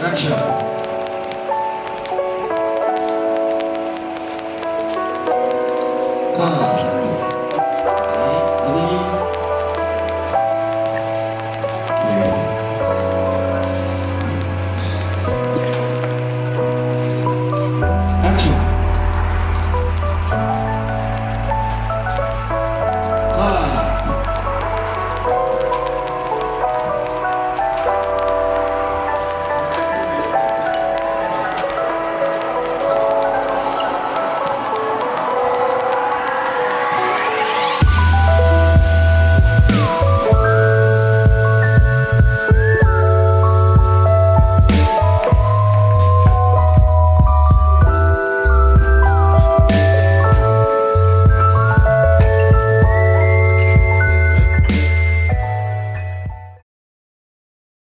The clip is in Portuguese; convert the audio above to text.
Action. Come